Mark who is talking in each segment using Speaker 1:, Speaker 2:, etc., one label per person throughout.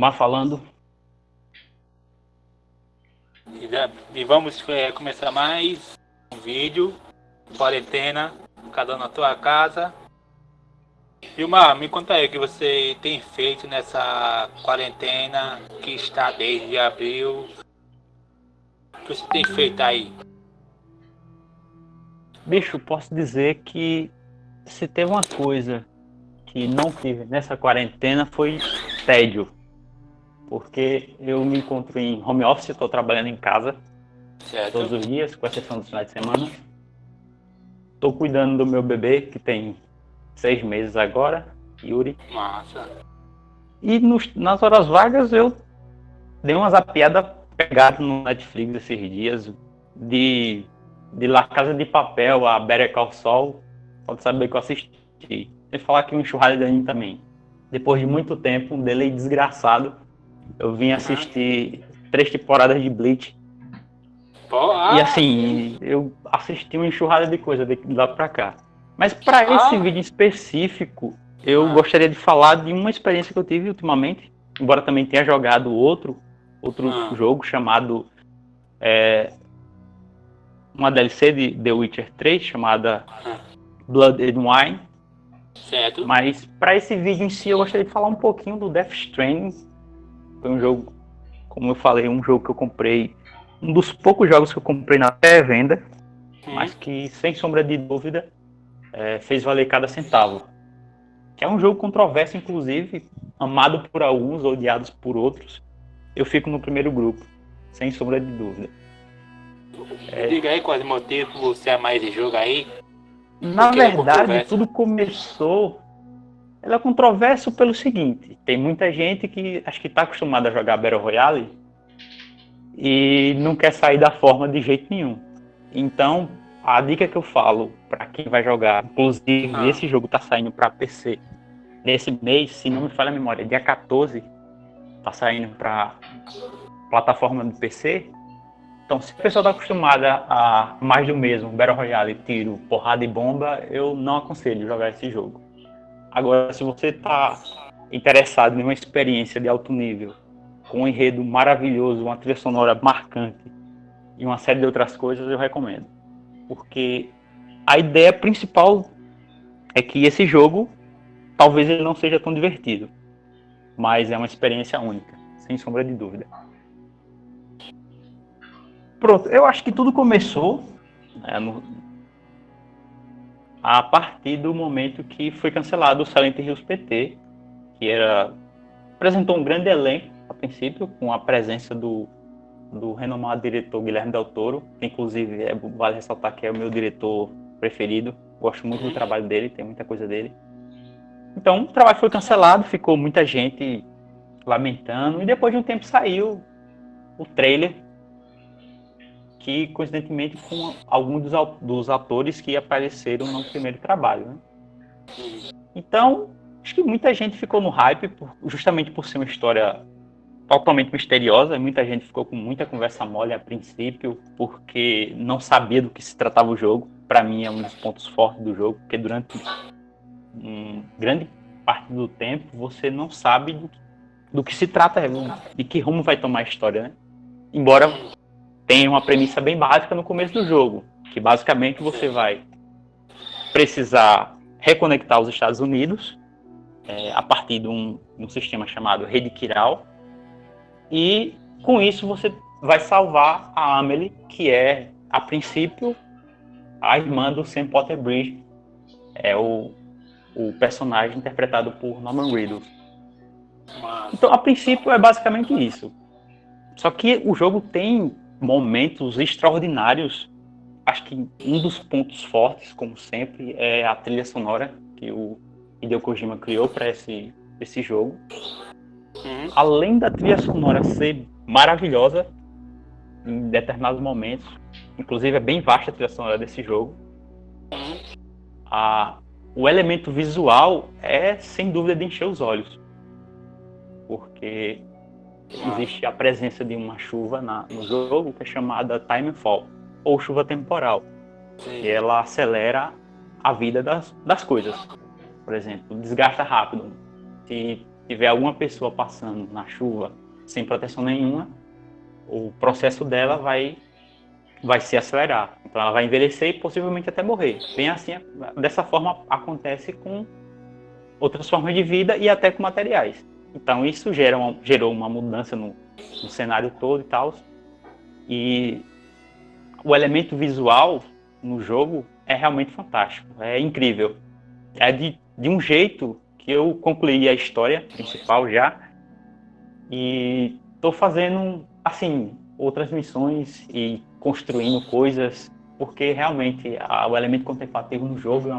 Speaker 1: Gilmar falando.
Speaker 2: E, e vamos é, começar mais um vídeo. Quarentena, cada um na tua casa. Gilmar, me conta aí o que você tem feito nessa quarentena que está desde abril. O que você tem feito aí?
Speaker 1: Bicho, posso dizer que se teve uma coisa que não tive nessa quarentena foi tédio. Porque eu me encontro em home office, estou trabalhando em casa
Speaker 2: Certo?
Speaker 1: todos os dias, com exceção dos finais de semana. Estou cuidando do meu bebê, que tem seis meses agora, Yuri.
Speaker 2: Massa.
Speaker 1: E nos- nas horas vagas eu dei uma zapiada pegada no Netflix esses dias de, de La Casa de Papel a Better Call Saul. Pode saber que eu assisti. E falar que um enxurrada de anime também. Depois de muito tempo, um delay desgraçado, eu vim assistir três temporadas de Bleach.
Speaker 2: Ah,
Speaker 1: E assim, eu assisti uma enxurrada de coisa de lá pra cá. Mas para esse
Speaker 2: Ah.
Speaker 1: vídeo em específico, eu
Speaker 2: Ah.
Speaker 1: gostaria de falar de uma experiência que eu tive ultimamente, embora também tenha jogado outro, outro
Speaker 2: Ah.
Speaker 1: jogo chamado é, uma DLC de The Witcher 3 chamada. Blood and Wine.
Speaker 2: certo.
Speaker 1: Mas para esse vídeo em si, eu gostaria de falar um pouquinho do Death Stranding. Foi um jogo, como eu falei, um jogo que eu comprei, um dos poucos jogos que eu comprei na pré-venda,
Speaker 2: Hum,
Speaker 1: mas que, sem sombra de dúvida, é, fez valer cada centavo. Que é um jogo controverso, inclusive, amado por alguns, odiados por outros. Eu fico no primeiro grupo, sem sombra de dúvida. é.
Speaker 2: Diga aí quais motivos você ama esse jogo aí.
Speaker 1: Na
Speaker 2: é
Speaker 1: verdade, tudo começou. Ela é controverso pelo seguinte: tem muita gente que acho que está acostumada a jogar Battle Royale e não quer sair da forma de jeito nenhum. Então, a dica que eu falo para quem vai jogar, inclusive
Speaker 2: Ah.
Speaker 1: esse jogo está saindo para PC nesse mês, se não me falha a memória, dia 14, tá saindo para plataforma do PC. Então, se a pessoa está acostumada a mais do mesmo, Battle Royale, tiro, porrada e bomba, eu não aconselho jogar esse jogo. Agora, se você está interessado em uma experiência de alto nível, com um enredo maravilhoso, uma trilha sonora marcante e uma série de outras coisas, eu recomendo. Porque a ideia principal é que esse jogo, talvez ele não seja tão divertido, mas é uma experiência única, sem sombra de dúvida. Pronto, eu acho que tudo começou né, no- a partir do momento que foi cancelado o Silent Hills PT, que era apresentou um grande elenco a princípio, com a presença do, do renomado diretor Guilherme Del Toro, que inclusive é, vale ressaltar que é o meu diretor preferido, gosto muito do trabalho dele, tem muita coisa dele. Então o trabalho foi cancelado, ficou muita gente lamentando, e depois de um tempo saiu o trailer que coincidentemente com alguns dos, dos atores que apareceram no primeiro trabalho. Né? Então, acho que muita gente ficou no hype, por- justamente por ser uma história totalmente misteriosa. Muita gente ficou com muita conversa mole a princípio, porque não sabia do que se tratava o jogo. Para mim, é um dos pontos fortes do jogo, porque durante um, grande parte do tempo você não sabe do, do que se trata, de que rumo vai tomar a história, né? Embora tem uma premissa bem básica no começo do jogo, que basicamente você vai precisar reconectar os Estados Unidos é, a partir de um, um sistema chamado Rede Kiral, e com isso você vai salvar a Amelie, que é, a princípio, a irmã do Sam Potter Bridge, é o, o personagem interpretado por Norman Reedus. Então, a princípio, é basicamente isso. Só que o jogo tem momentos extraordinários. Acho que um dos pontos fortes, como sempre, é a trilha sonora que o Hideo Kojima criou para esse, esse jogo.
Speaker 2: Uhum.
Speaker 1: Além da trilha sonora ser maravilhosa em determinados momentos, inclusive é bem vasta a trilha sonora desse jogo, a, o elemento visual é sem dúvida de encher os olhos. Porque existe a presença de uma chuva na- no jogo que é chamada time fall, ou chuva temporal,
Speaker 2: Sim.
Speaker 1: e ela acelera a vida das, das coisas. Por exemplo, desgasta rápido. se tiver alguma pessoa passando na chuva sem proteção nenhuma, o processo dela vai vai se acelerar. Então ela vai envelhecer e possivelmente até morrer. Bem assim, dessa forma acontece com outras formas de vida e até com materiais. Então isso gera uma, gerou uma mudança no, no cenário todo e tal. E o elemento visual no jogo é realmente fantástico, é incrível. É de, de um jeito que eu concluí a história principal já e estou fazendo assim outras missões e construindo coisas porque realmente a, o elemento contemplativo no jogo é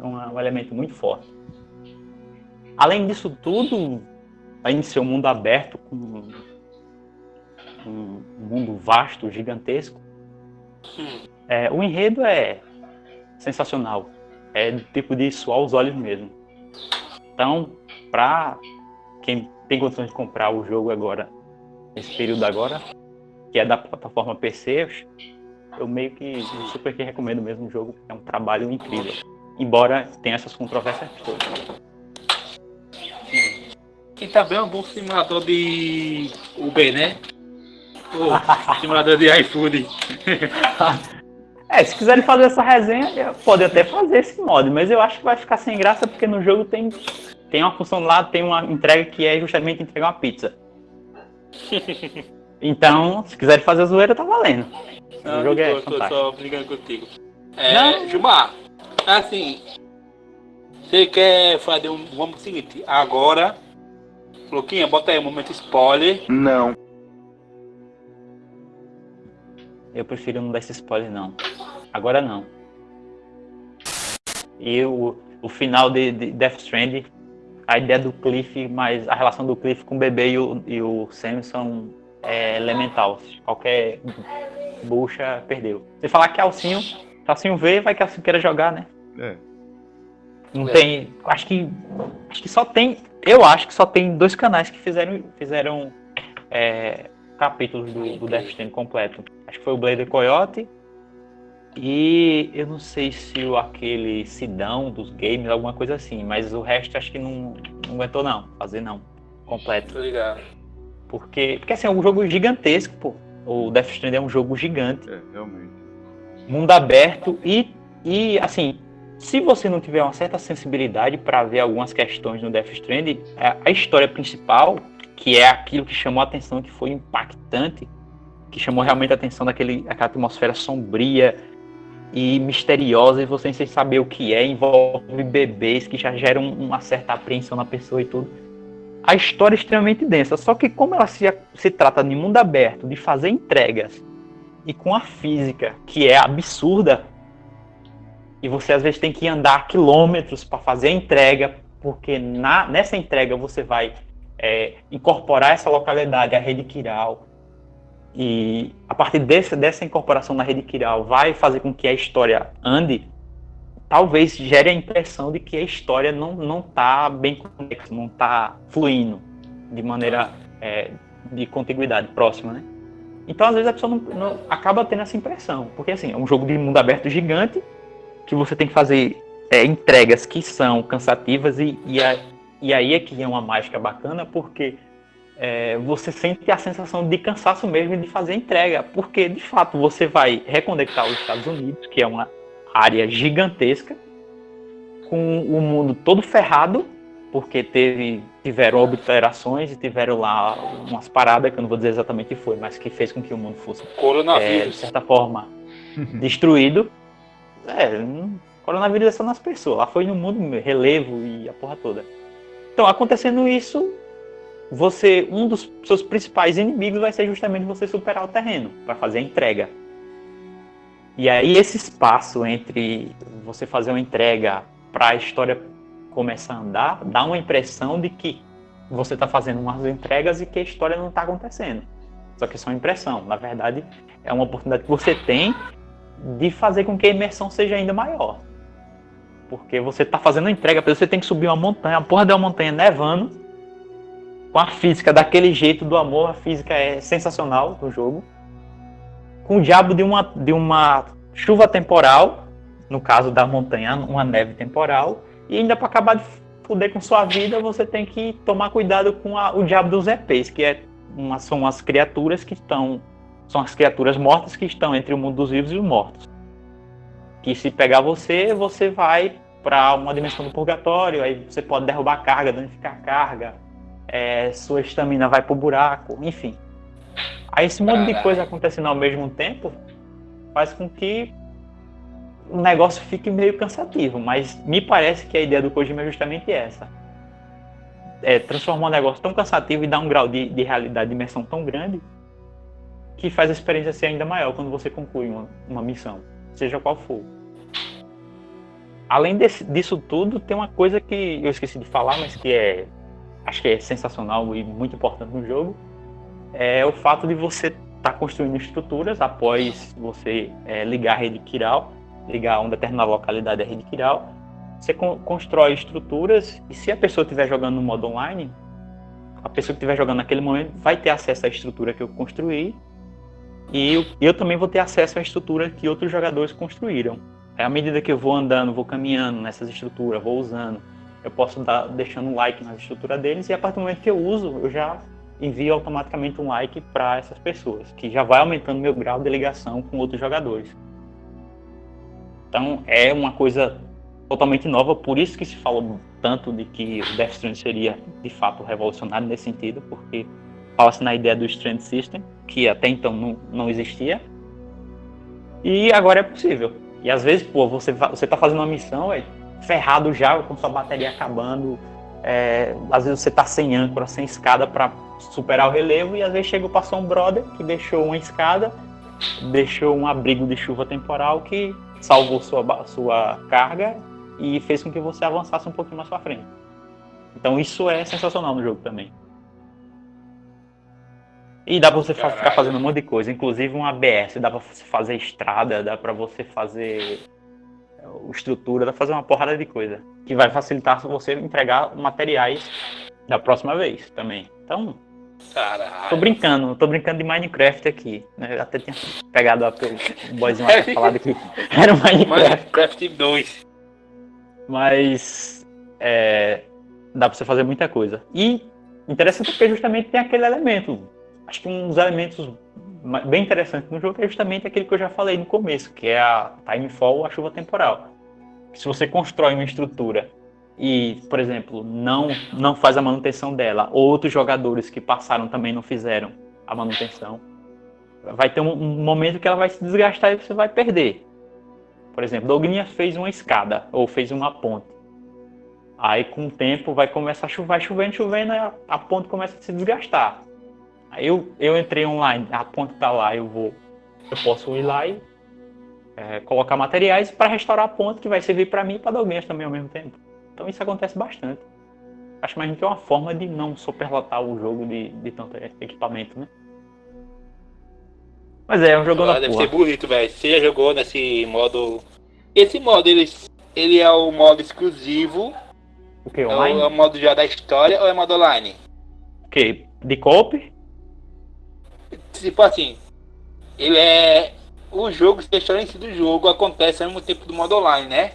Speaker 1: uma, um elemento muito forte. Além disso tudo, além de ser um mundo aberto com um mundo vasto, gigantesco, é, o enredo é sensacional. É do tipo de suar os olhos mesmo. Então, para quem tem condições de comprar o jogo agora, nesse período agora, que é da plataforma PC, eu meio que super que recomendo mesmo o jogo, é um trabalho incrível. Embora tenha essas controvérsias todas.
Speaker 2: E também é um bom simulador de Uber, né? Oh, simulador de iFood.
Speaker 1: É, se quiserem fazer essa resenha, pode até fazer esse modo, mas eu acho que vai ficar sem graça porque no jogo tem, tem uma função lá, tem uma entrega que é justamente entregar uma pizza. Então, se quiserem fazer a zoeira, tá valendo.
Speaker 2: Não, o jogo é tô, tô só brincando contigo. É, Gilmar, assim, você quer fazer um. Vamos seguinte, agora. Luquinha, bota aí um momento spoiler.
Speaker 3: Não.
Speaker 1: Eu prefiro não dar esse spoiler, não. Agora não. E o, o final de, de Death Stranding, a ideia do Cliff, mas a relação do Cliff com o bebê e o, e o Sam são é, elemental. Qualquer bucha perdeu. Você falar que Alcinho, se Alcinho vê, vai que Alcinho queira jogar, né? É. Não é. tem. Acho que. Acho que só tem. Eu acho que só tem dois canais que fizeram, fizeram é, capítulos do, do Death Stranding completo. Acho que foi o Blader Coyote e eu não sei se o, aquele Sidão dos games, alguma coisa assim, mas o resto acho que não, não aguentou não, fazer não, completo.
Speaker 2: Tô ligado.
Speaker 1: Porque, porque assim, é um jogo gigantesco, pô. O Death Stranding é um jogo gigante.
Speaker 3: É, realmente.
Speaker 1: Mundo aberto e, e assim, se você não tiver uma certa sensibilidade para ver algumas questões no Death Stranding, a, história principal, que é aquilo que chamou a atenção, que foi impactante, que chamou realmente a atenção daquele, aquela atmosfera sombria e misteriosa, e você sem saber o que é, envolve bebês que já geram uma certa apreensão na pessoa e tudo. A história é extremamente densa, só que como ela se, se trata de mundo aberto, de fazer entregas, e com a física, que é absurda, e você às vezes tem que andar quilômetros para fazer a entrega, porque na, nessa entrega você vai é, incorporar essa localidade à rede Kiral, e a partir desse, dessa incorporação na rede Kiral vai fazer com que a história ande, talvez gere a impressão de que a história não não está bem conexa, não está fluindo de maneira é, de contiguidade próxima, né? Então às vezes a pessoa não, não, acaba tendo essa impressão, porque assim é um jogo de mundo aberto gigante que você tem que fazer é, entregas que são cansativas e, e, a, e aí é que é uma mágica bacana porque é, você sente a sensação de cansaço mesmo de fazer entrega, porque de fato você vai reconectar os Estados Unidos, que é uma área gigantesca, com o mundo todo ferrado, porque teve, tiveram obliterações e tiveram lá umas paradas, que eu não vou dizer exatamente o que foi, mas que fez com que o mundo fosse, é, de certa forma, destruído. É, coronavírus é só nas pessoas, lá foi no mundo relevo e a porra toda. Então, acontecendo isso, você um dos seus principais inimigos vai ser justamente você superar o terreno para fazer a entrega. E aí esse espaço entre você fazer uma entrega para a história começar a andar, dá uma impressão de que você está fazendo umas entregas e que a história não está acontecendo. Só que é só uma impressão. Na verdade, é uma oportunidade que você tem de fazer com que a imersão seja ainda maior. Porque você está fazendo a entrega, você tem que subir uma montanha, a porra uma montanha nevando, com a física daquele jeito do amor, a física é sensacional no jogo. Com o diabo de uma, de uma chuva temporal, no caso da montanha, uma neve temporal, e ainda para acabar de poder com sua vida, você tem que tomar cuidado com a, o diabo dos EPs, que é uma, são as criaturas que estão. São as criaturas mortas que estão entre o mundo dos vivos e os mortos. Que se pegar você, você vai para uma dimensão do purgatório, aí você pode derrubar carga, danificar a carga, é, sua estamina vai pro buraco, enfim. Aí esse monte de coisa acontecendo ao mesmo tempo faz com que o negócio fique meio cansativo, mas me parece que a ideia do Kojima é justamente essa. É transformar um negócio tão cansativo e dar um grau de, de realidade, de imersão tão grande, que faz a experiência ser ainda maior quando você conclui uma, uma missão, seja qual for. Além desse, disso tudo, tem uma coisa que eu esqueci de falar, mas que é acho que é sensacional e muito importante no jogo, é o fato de você estar tá construindo estruturas após você é, ligar a rede Kiral ligar uma determinada localidade à rede Kiral, você constrói estruturas e se a pessoa estiver jogando no modo online, a pessoa que estiver jogando naquele momento vai ter acesso à estrutura que eu construí e eu, eu também vou ter acesso à estrutura que outros jogadores construíram. É à medida que eu vou andando, vou caminhando nessas estruturas, vou usando, eu posso dar deixando um like na estrutura deles e a partir do momento que eu uso, eu já envio automaticamente um like para essas pessoas, que já vai aumentando meu grau de ligação com outros jogadores. Então é uma coisa totalmente nova, por isso que se falou tanto de que o Death Stranding seria de fato revolucionário nesse sentido, porque fala-se na ideia do Strand System, que até então não, não existia, e agora é possível. E às vezes, pô, você, você tá fazendo uma missão, é ferrado já, com sua bateria acabando, é, às vezes você tá sem âncora, sem escada para superar o relevo, e às vezes chega passou um brother que deixou uma escada, deixou um abrigo de chuva temporal que salvou sua, sua carga e fez com que você avançasse um pouquinho mais para frente. Então isso é sensacional no jogo também. E dá pra você Caralho. ficar fazendo um monte de coisa, inclusive um ABS, dá pra você fazer estrada, dá pra você fazer é, estrutura, dá pra fazer uma porrada de coisa. Que vai facilitar você entregar materiais da próxima vez também. Então, Caralho. Tô brincando, tô brincando de Minecraft aqui. Né? Até tinha pegado a, o boyzinho lá falado que era Minecraft.
Speaker 2: Minecraft 2.
Speaker 1: Mas é, dá pra você fazer muita coisa. E interessante porque justamente tem aquele elemento. Acho que um dos elementos bem interessantes no jogo é justamente aquele que eu já falei no começo, que é a Timefall, a chuva temporal. Se você constrói uma estrutura e, por exemplo, não, não faz a manutenção dela, outros jogadores que passaram também não fizeram a manutenção, vai ter um, um momento que ela vai se desgastar e você vai perder. Por exemplo, Dogninha fez uma escada ou fez uma ponte. Aí com o tempo vai começar a chover, chovendo, chovendo, a ponte começa a se desgastar. Aí eu, eu entrei online, a ponte tá lá, eu vou. Eu posso ir lá e é, colocar materiais para restaurar a ponte que vai servir para mim e para Douglas também ao mesmo tempo. Então isso acontece bastante. Acho mais que é uma forma de não superlotar o jogo de, de tanto equipamento, né? Mas é, é um jogo da
Speaker 2: Deve porra. ser bonito, velho. Você já jogou nesse modo... Esse modo, ele, ele é o modo exclusivo?
Speaker 1: O que, online?
Speaker 2: É o, é o modo já da história ou é modo online?
Speaker 1: O que? De coop?
Speaker 2: Tipo assim, ele é... O jogo, se a história em si do jogo acontece ao mesmo tempo do modo online, né?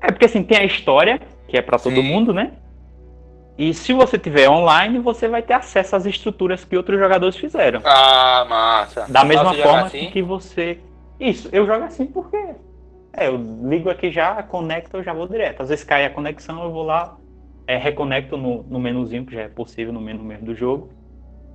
Speaker 1: É porque assim, tem a história, que é para todo mundo, né? E se você tiver online, você vai ter acesso às estruturas que outros jogadores fizeram.
Speaker 2: Ah, massa.
Speaker 1: Da mesma forma assim? que você. Isso, eu jogo assim porque. É, eu ligo aqui já, conecto, eu já vou direto. Às vezes cai a conexão, eu vou lá, é, reconecto no, no menuzinho, que já é possível no menu mesmo do jogo.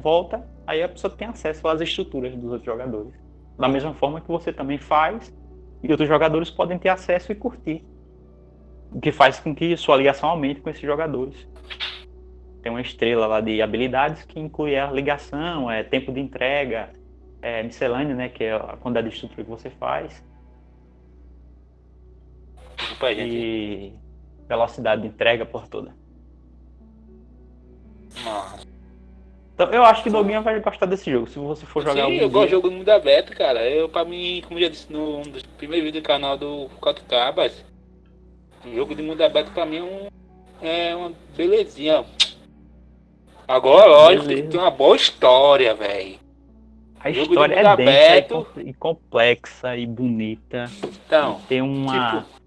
Speaker 1: Volta, aí a pessoa tem acesso às estruturas dos outros jogadores. Da mesma forma que você também faz, e outros jogadores podem ter acesso e curtir o que faz com que sua ligação aumente com esses jogadores. Tem uma estrela lá de habilidades que inclui a ligação, é tempo de entrega, é miscelânea, né, que é a quantidade de estrutura que você faz.
Speaker 2: Desculpa,
Speaker 1: e velocidade de entrega por toda.
Speaker 2: Nossa.
Speaker 1: Então, eu acho que Doguinha vai gostar desse jogo, se você for jogar
Speaker 2: Sim, eu gosto de jogo mundo aberto, cara. Eu, pra mim, como já disse no um dos primeiros vídeos do canal do Quatro Cabas, o jogo de mundo aberto pra mim é, um, é uma belezinha. Agora, lógico, Beleza. tem uma boa história, velho.
Speaker 1: A história é aberto. densa e complexa e bonita.
Speaker 2: Então,
Speaker 1: tem uma. Tipo...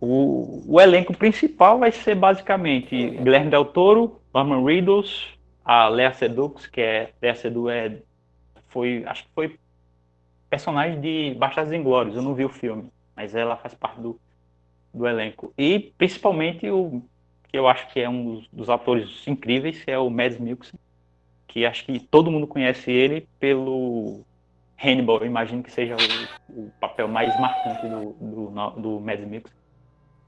Speaker 1: O, o, elenco principal vai ser basicamente Guilherme Del Toro, Norman Reedus, a Lea Sedux, que é Lea Sedux é foi acho que foi personagem de Bastardos Inglórios, eu não vi o filme, mas ela faz parte do, do elenco. E principalmente o que eu acho que é um dos, dos atores incríveis, é o Mads Mikkelsen, que acho que todo mundo conhece ele pelo Hannibal, eu imagino que seja o, o papel mais marcante do, do, do Mads Mikkelsen,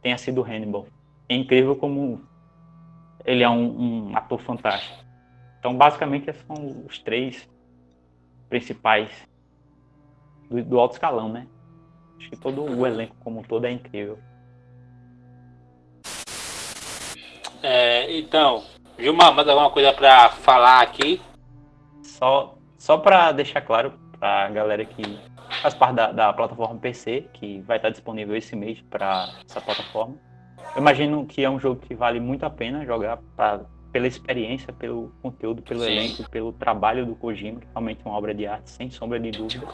Speaker 1: tenha sido Hannibal. É incrível como ele é um, um ator fantástico. Então, basicamente, esses são os três principais do, do alto escalão, né? Acho que todo o elenco como um todo é incrível.
Speaker 2: É, então, Gilmar, mais alguma coisa para falar aqui?
Speaker 1: Só, só para deixar claro para a galera que faz parte da, da, plataforma PC, que vai estar disponível esse mês para essa plataforma. Eu imagino que é um jogo que vale muito a pena jogar pra, pela experiência, pelo conteúdo, pelo Sim. elenco, pelo trabalho do Kojima, que realmente é uma obra de arte, sem sombra de dúvida.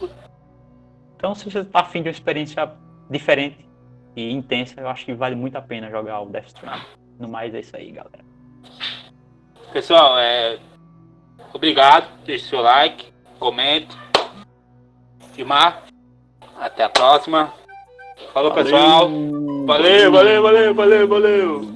Speaker 1: Então, se você está afim de uma experiência diferente e intensa, eu acho que vale muito a pena jogar o Death Stranding. No mais é isso aí, galera.
Speaker 2: Pessoal, é... obrigado. Deixe seu like, comente. Filmar. Até a próxima. Falou, valeu. pessoal. Valeu, valeu, valeu, valeu, valeu.